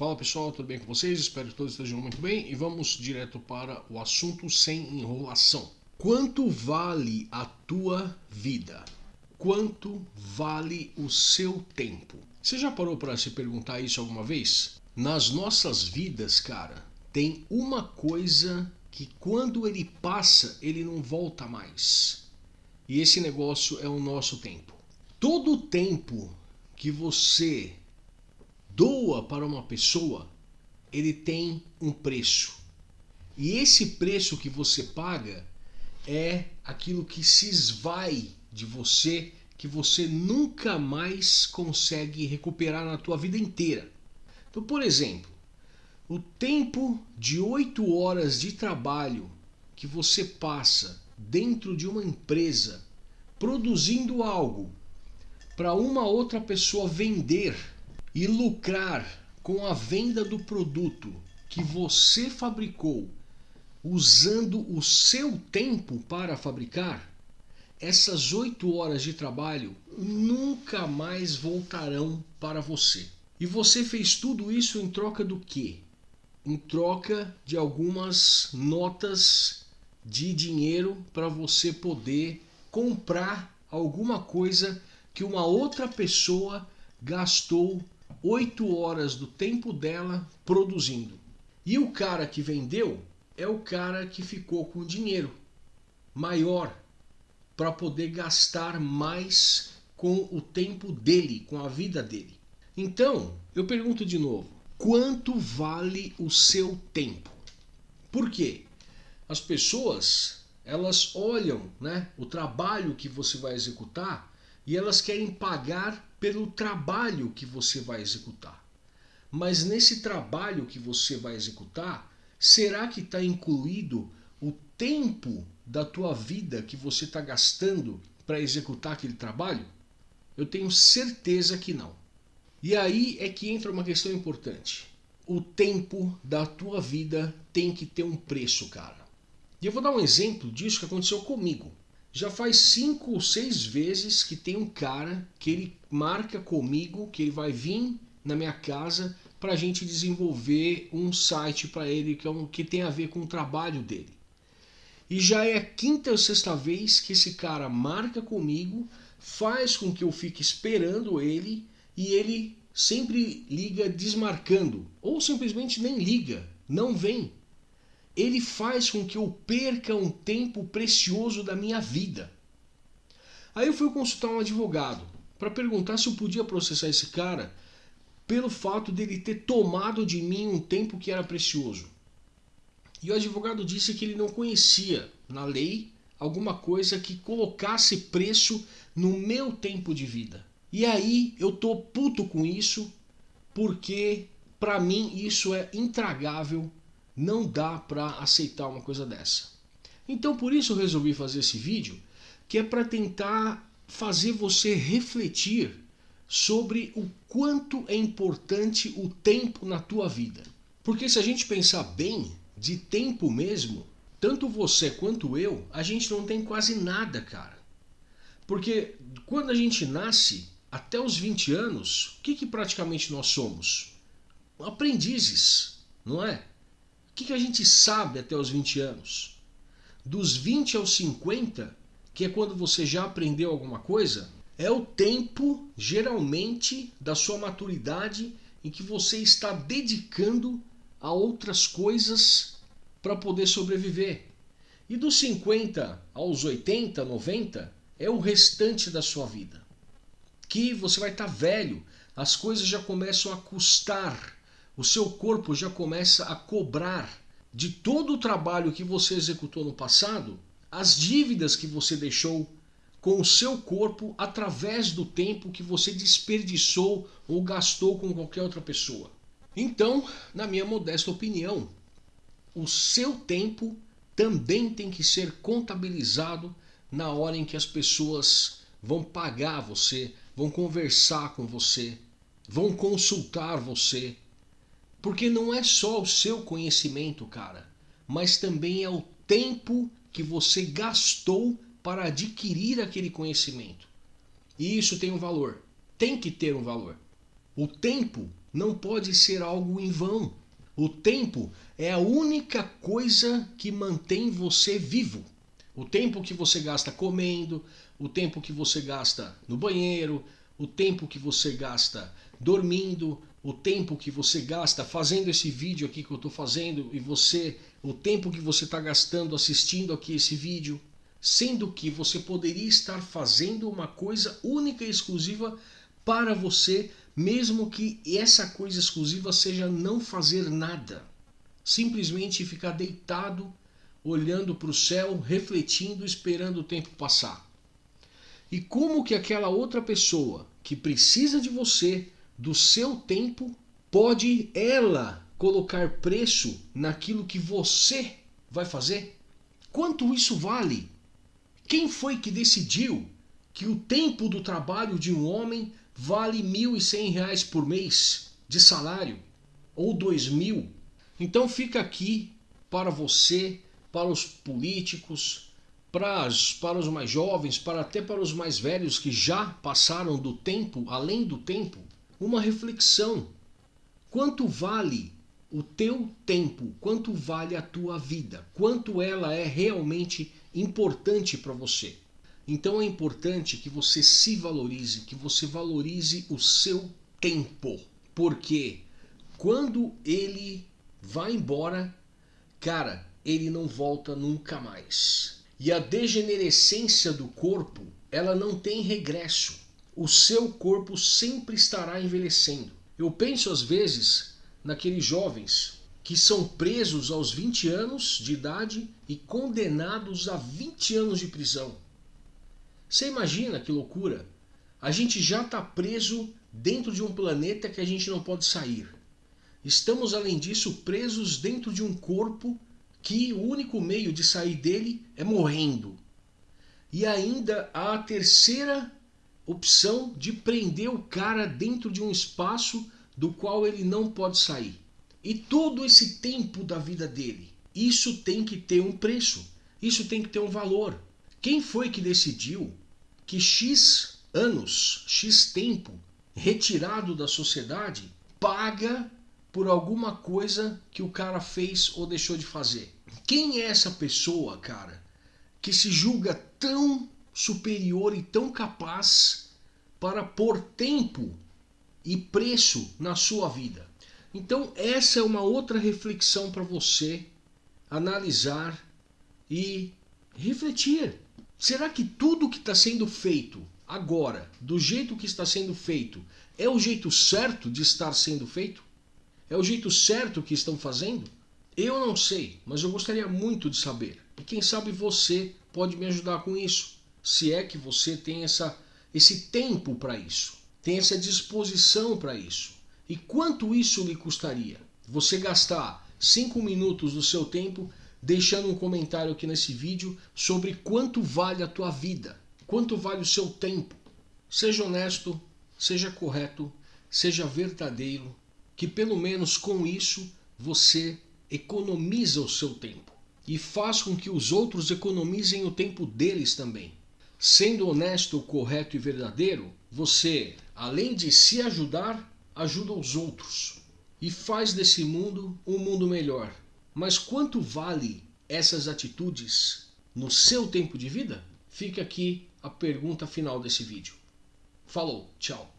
Fala pessoal, tudo bem com vocês? Espero que todos estejam muito bem e vamos direto para o assunto sem enrolação. Quanto vale a tua vida? Quanto vale o seu tempo? Você já parou para se perguntar isso alguma vez? Nas nossas vidas, cara, tem uma coisa que quando ele passa, ele não volta mais. E esse negócio é o nosso tempo. Todo o tempo que você doa para uma pessoa, ele tem um preço. E esse preço que você paga é aquilo que se esvai de você, que você nunca mais consegue recuperar na tua vida inteira. Então, por exemplo, o tempo de oito horas de trabalho que você passa dentro de uma empresa produzindo algo para uma outra pessoa vender e lucrar com a venda do produto que você fabricou usando o seu tempo para fabricar, essas oito horas de trabalho nunca mais voltarão para você. E você fez tudo isso em troca do quê? Em troca de algumas notas de dinheiro para você poder comprar alguma coisa que uma outra pessoa gastou oito horas do tempo dela produzindo. E o cara que vendeu é o cara que ficou com dinheiro maior para poder gastar mais com o tempo dele, com a vida dele. Então, eu pergunto de novo: quanto vale o seu tempo? Por quê? As pessoas, elas olham, né, o trabalho que você vai executar e elas querem pagar pelo trabalho que você vai executar. Mas nesse trabalho que você vai executar, será que está incluído o tempo da tua vida que você está gastando para executar aquele trabalho? Eu tenho certeza que não. E aí é que entra uma questão importante. O tempo da tua vida tem que ter um preço, cara. E eu vou dar um exemplo disso que aconteceu comigo. Já faz cinco ou seis vezes que tem um cara que ele marca comigo que ele vai vir na minha casa para a gente desenvolver um site para ele que, é um, que tem a ver com o trabalho dele. E já é a quinta ou sexta vez que esse cara marca comigo, faz com que eu fique esperando ele e ele sempre liga desmarcando ou simplesmente nem liga, não vem ele faz com que eu perca um tempo precioso da minha vida. Aí eu fui consultar um advogado para perguntar se eu podia processar esse cara pelo fato dele ter tomado de mim um tempo que era precioso. E o advogado disse que ele não conhecia na lei alguma coisa que colocasse preço no meu tempo de vida. E aí eu tô puto com isso porque para mim isso é intragável não dá para aceitar uma coisa dessa. Então por isso eu resolvi fazer esse vídeo, que é para tentar fazer você refletir sobre o quanto é importante o tempo na tua vida. Porque se a gente pensar bem, de tempo mesmo, tanto você quanto eu, a gente não tem quase nada, cara. Porque quando a gente nasce, até os 20 anos, o que, que praticamente nós somos? Aprendizes, não é? Que, que a gente sabe até os 20 anos? Dos 20 aos 50, que é quando você já aprendeu alguma coisa, é o tempo, geralmente, da sua maturidade em que você está dedicando a outras coisas para poder sobreviver. E dos 50 aos 80, 90, é o restante da sua vida. Que você vai estar tá velho, as coisas já começam a custar o seu corpo já começa a cobrar de todo o trabalho que você executou no passado as dívidas que você deixou com o seu corpo através do tempo que você desperdiçou ou gastou com qualquer outra pessoa. Então, na minha modesta opinião, o seu tempo também tem que ser contabilizado na hora em que as pessoas vão pagar você, vão conversar com você, vão consultar você, porque não é só o seu conhecimento, cara, mas também é o tempo que você gastou para adquirir aquele conhecimento. E isso tem um valor. Tem que ter um valor. O tempo não pode ser algo em vão. O tempo é a única coisa que mantém você vivo. O tempo que você gasta comendo, o tempo que você gasta no banheiro, o tempo que você gasta dormindo, o tempo que você gasta fazendo esse vídeo aqui que eu estou fazendo e você, o tempo que você está gastando assistindo aqui esse vídeo, sendo que você poderia estar fazendo uma coisa única e exclusiva para você, mesmo que essa coisa exclusiva seja não fazer nada. Simplesmente ficar deitado, olhando para o céu, refletindo, esperando o tempo passar. E como que aquela outra pessoa que precisa de você, do seu tempo, pode ela colocar preço naquilo que você vai fazer? Quanto isso vale? Quem foi que decidiu que o tempo do trabalho de um homem vale R$ 1.100 por mês de salário? Ou dois mil? Então fica aqui para você, para os políticos, para, as, para os mais jovens, para até para os mais velhos que já passaram do tempo, além do tempo, uma reflexão. Quanto vale o teu tempo? Quanto vale a tua vida? Quanto ela é realmente importante para você? Então é importante que você se valorize, que você valorize o seu tempo. Porque quando ele vai embora, cara, ele não volta nunca mais. E a degenerescência do corpo, ela não tem regresso. O seu corpo sempre estará envelhecendo. Eu penso às vezes naqueles jovens que são presos aos 20 anos de idade e condenados a 20 anos de prisão. Você imagina que loucura? A gente já está preso dentro de um planeta que a gente não pode sair. Estamos, além disso, presos dentro de um corpo que o único meio de sair dele é morrendo. E ainda há a terceira opção de prender o cara dentro de um espaço do qual ele não pode sair. E todo esse tempo da vida dele, isso tem que ter um preço, isso tem que ter um valor. Quem foi que decidiu que X anos, X tempo retirado da sociedade paga por alguma coisa que o cara fez ou deixou de fazer. Quem é essa pessoa, cara, que se julga tão superior e tão capaz para pôr tempo e preço na sua vida? Então, essa é uma outra reflexão para você analisar e refletir. Será que tudo que está sendo feito agora, do jeito que está sendo feito, é o jeito certo de estar sendo feito? É o jeito certo que estão fazendo? Eu não sei, mas eu gostaria muito de saber. E quem sabe você pode me ajudar com isso. Se é que você tem essa, esse tempo para isso, tem essa disposição para isso. E quanto isso lhe custaria? Você gastar 5 minutos do seu tempo deixando um comentário aqui nesse vídeo sobre quanto vale a tua vida, quanto vale o seu tempo. Seja honesto, seja correto, seja verdadeiro que pelo menos com isso você economiza o seu tempo e faz com que os outros economizem o tempo deles também. Sendo honesto, correto e verdadeiro, você, além de se ajudar, ajuda os outros e faz desse mundo um mundo melhor. Mas quanto vale essas atitudes no seu tempo de vida? Fica aqui a pergunta final desse vídeo. Falou, tchau.